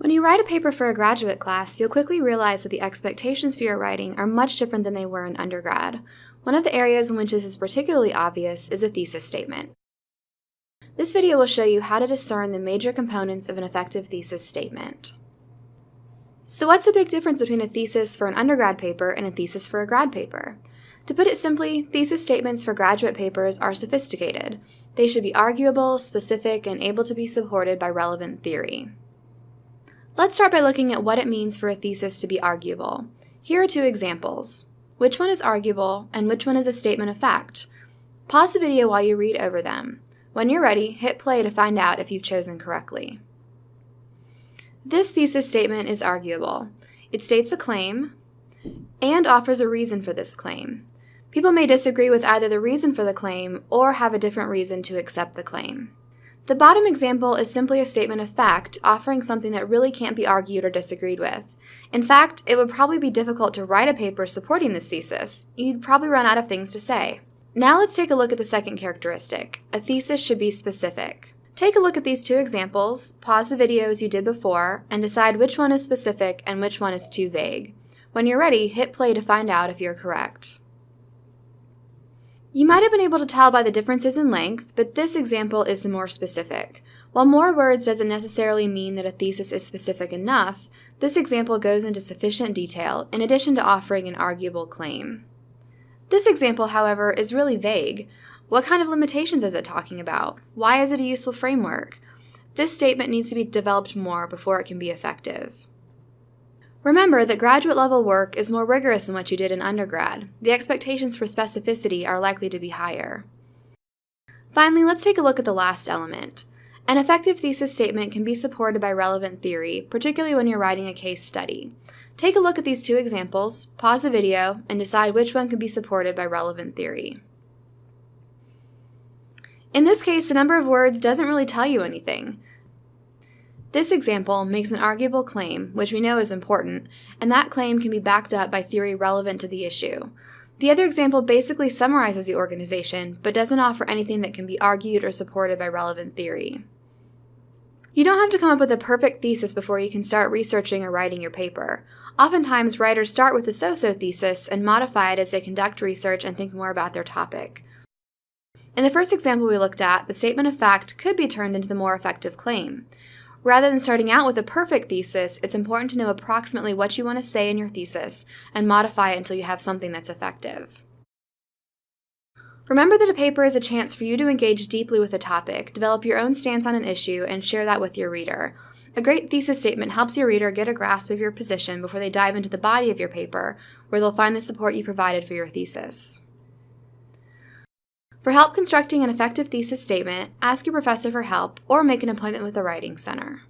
When you write a paper for a graduate class, you'll quickly realize that the expectations for your writing are much different than they were in undergrad. One of the areas in which this is particularly obvious is a thesis statement. This video will show you how to discern the major components of an effective thesis statement. So what's the big difference between a thesis for an undergrad paper and a thesis for a grad paper? To put it simply, thesis statements for graduate papers are sophisticated. They should be arguable, specific, and able to be supported by relevant theory. Let's start by looking at what it means for a thesis to be arguable. Here are two examples. Which one is arguable and which one is a statement of fact? Pause the video while you read over them. When you're ready, hit play to find out if you've chosen correctly. This thesis statement is arguable. It states a claim and offers a reason for this claim. People may disagree with either the reason for the claim or have a different reason to accept the claim. The bottom example is simply a statement of fact, offering something that really can't be argued or disagreed with. In fact, it would probably be difficult to write a paper supporting this thesis. You'd probably run out of things to say. Now let's take a look at the second characteristic. A thesis should be specific. Take a look at these two examples, pause the video as you did before, and decide which one is specific and which one is too vague. When you're ready, hit play to find out if you're correct. You might have been able to tell by the differences in length, but this example is the more specific. While more words doesn't necessarily mean that a thesis is specific enough, this example goes into sufficient detail in addition to offering an arguable claim. This example, however, is really vague. What kind of limitations is it talking about? Why is it a useful framework? This statement needs to be developed more before it can be effective. Remember that graduate level work is more rigorous than what you did in undergrad. The expectations for specificity are likely to be higher. Finally, let's take a look at the last element. An effective thesis statement can be supported by relevant theory, particularly when you're writing a case study. Take a look at these two examples, pause the video, and decide which one can be supported by relevant theory. In this case, the number of words doesn't really tell you anything. This example makes an arguable claim, which we know is important, and that claim can be backed up by theory relevant to the issue. The other example basically summarizes the organization, but doesn't offer anything that can be argued or supported by relevant theory. You don't have to come up with a perfect thesis before you can start researching or writing your paper. Oftentimes, writers start with a so-so thesis and modify it as they conduct research and think more about their topic. In the first example we looked at, the statement of fact could be turned into the more effective claim. Rather than starting out with a perfect thesis, it's important to know approximately what you want to say in your thesis and modify it until you have something that's effective. Remember that a paper is a chance for you to engage deeply with a topic, develop your own stance on an issue, and share that with your reader. A great thesis statement helps your reader get a grasp of your position before they dive into the body of your paper, where they'll find the support you provided for your thesis. For help constructing an effective thesis statement, ask your professor for help or make an appointment with the Writing Center.